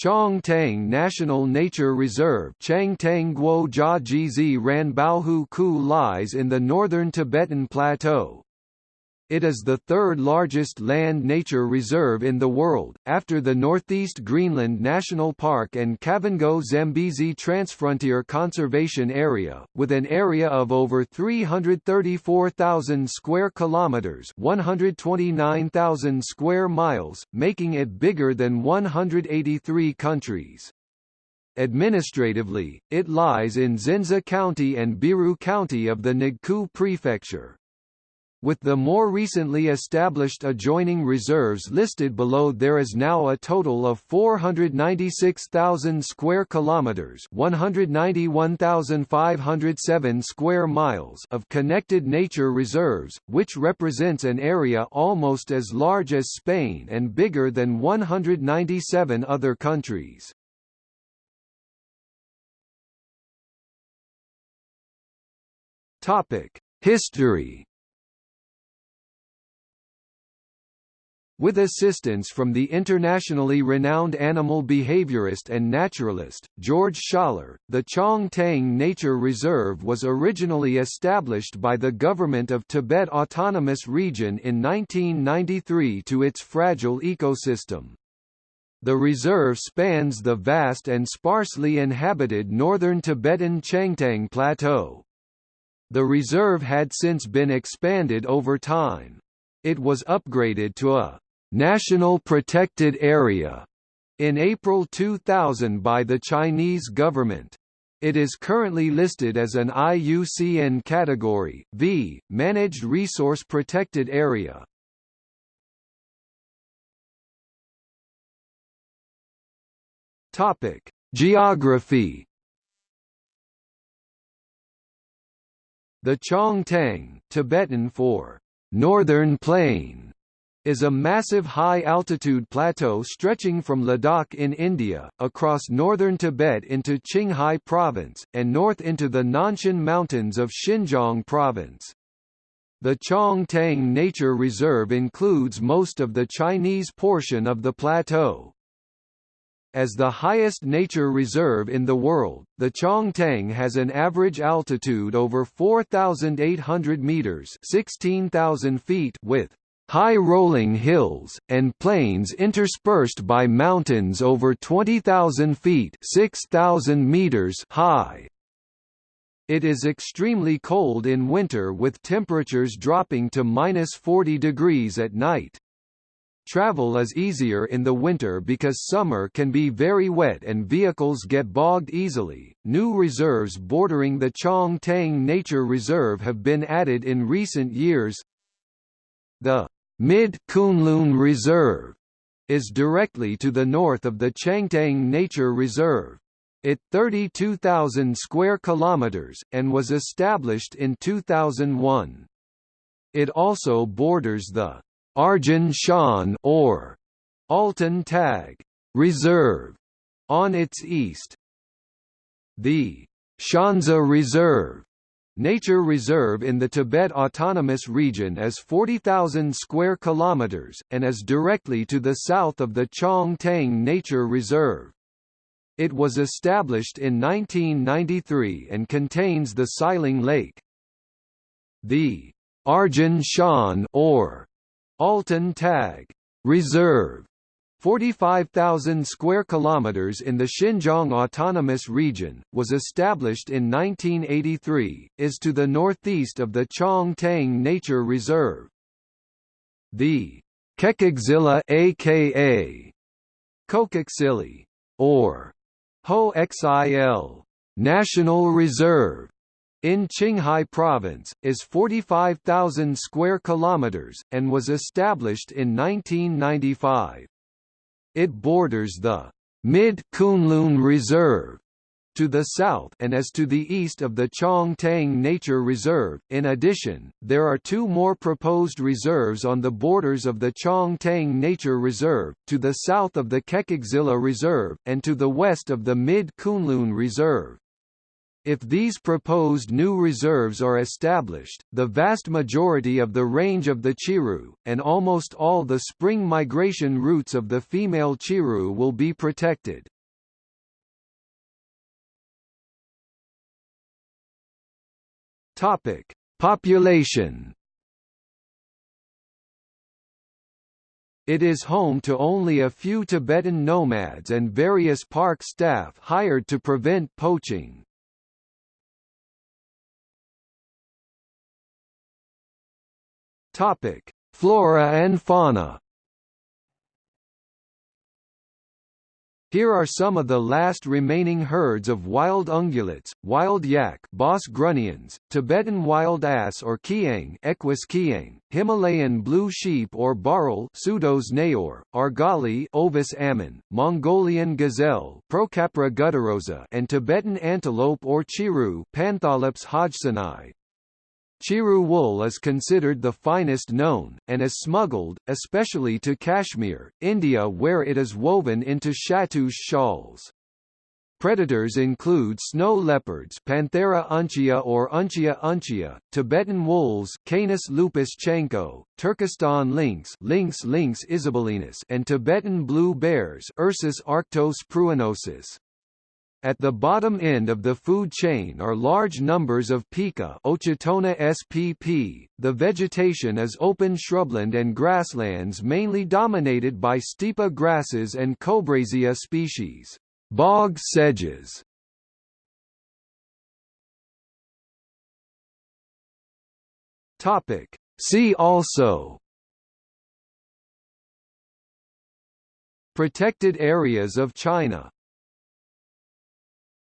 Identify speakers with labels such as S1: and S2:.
S1: Chongtang National Nature Reserve Guo Jia Jizi Ran Baohu Ku lies in the northern Tibetan Plateau. It is the third largest land nature reserve in the world, after the Northeast Greenland National Park and Kavango Zambezi Transfrontier Conservation Area, with an area of over 334,000 square kilometers (129,000 square miles), making it bigger than 183 countries. Administratively, it lies in Zinza County and Biru County of the Ningkou Prefecture. With the more recently established adjoining reserves listed below there is now a total of 496,000 square kilometers, 191,507 square miles of connected nature reserves, which represents an area almost as large as Spain and bigger than 197 other countries. Topic: History With assistance from the internationally renowned animal behaviorist and naturalist, George Schaller, the Chongtang Nature Reserve was originally established by the government of Tibet Autonomous Region in 1993 to its fragile ecosystem. The reserve spans the vast and sparsely inhabited northern Tibetan Changtang Plateau. The reserve had since been expanded over time. It was upgraded to a National Protected Area in April 2000 by the Chinese government. It is currently listed as an IUCN Category V, Managed Resource Protected Area. Topic: Geography. The Chongtang, Tibetan for Northern Plain, is a massive high-altitude plateau stretching from Ladakh in India, across northern Tibet into Qinghai Province, and north into the Nanshan Mountains of Xinjiang Province. The Chongtang Nature Reserve includes most of the Chinese portion of the plateau. As the highest nature reserve in the world, the Chongtang has an average altitude over 4,800 meters (16,000 feet) with high rolling hills, and plains interspersed by mountains over 20,000 feet 6,000 meters high. It is extremely cold in winter with temperatures dropping to minus 40 degrees at night. Travel is easier in the winter because summer can be very wet and vehicles get bogged easily. New reserves bordering the Chong Tang Nature Reserve have been added in recent years. The Mid-Kunlun Reserve is directly to the north of the Changtang Nature Reserve. It 32,000 square kilometers and was established in 2001. It also borders the Arjin Shan or Altan Tag Reserve on its east. The Shanzi Reserve Nature reserve in the Tibet Autonomous Region is 40,000 square kilometers and is directly to the south of the Chong Tang Nature Reserve. It was established in 1993 and contains the Xiling Lake. The Arjin Shan or Altan Tag Reserve 45,000 square kilometers in the Xinjiang Autonomous Region, was established in 1983, is to the northeast of the Chong Tang Nature Reserve. The Kekexili aka Kokaksili or Hoh Xil National Reserve in Qinghai Province, is 45,000 square kilometers, and was established in 1995. It borders the Mid-Kunlun Reserve to the south and is to the east of the Chong Tang Nature Reserve. In addition, there are two more proposed reserves on the borders of the Chong Tang Nature Reserve, to the south of the Kekexili Reserve, and to the west of the Mid-Kunlun Reserve. If these proposed new reserves are established, the vast majority of the range of the chiru, and almost all the spring migration routes of the female chiru will be protected. Topic: Population. It is home to only a few Tibetan nomads and various park staff hired to prevent poaching. Topic: Flora and fauna. Here are some of the last remaining herds of wild ungulates, wild yak Bos grunniens, Tibetan wild ass or kiang Equus kiang, Himalayan blue sheep or bharal Pseudois nayaur, argali Ovis ammon, Mongolian gazelle Procapra gutturosa and Tibetan antelope or chiru Pantholops hodgsonii. Chiru wool is considered the finest known, and is smuggled, especially to Kashmir, India where it is woven into shahtoosh shawls. Predators include snow leopards Panthera uncia or Uncia uncia, Tibetan wolves Canis lupus chanco, Turkestan lynx Lynx lynx isabellinus and Tibetan blue bears Ursus arctos pruinosus. At the bottom end of the food chain are large numbers of pika Ochotona spp. The vegetation is open shrubland and grasslands mainly dominated by stipa grasses and Kobresia species. Bog sedges. See also Protected areas of China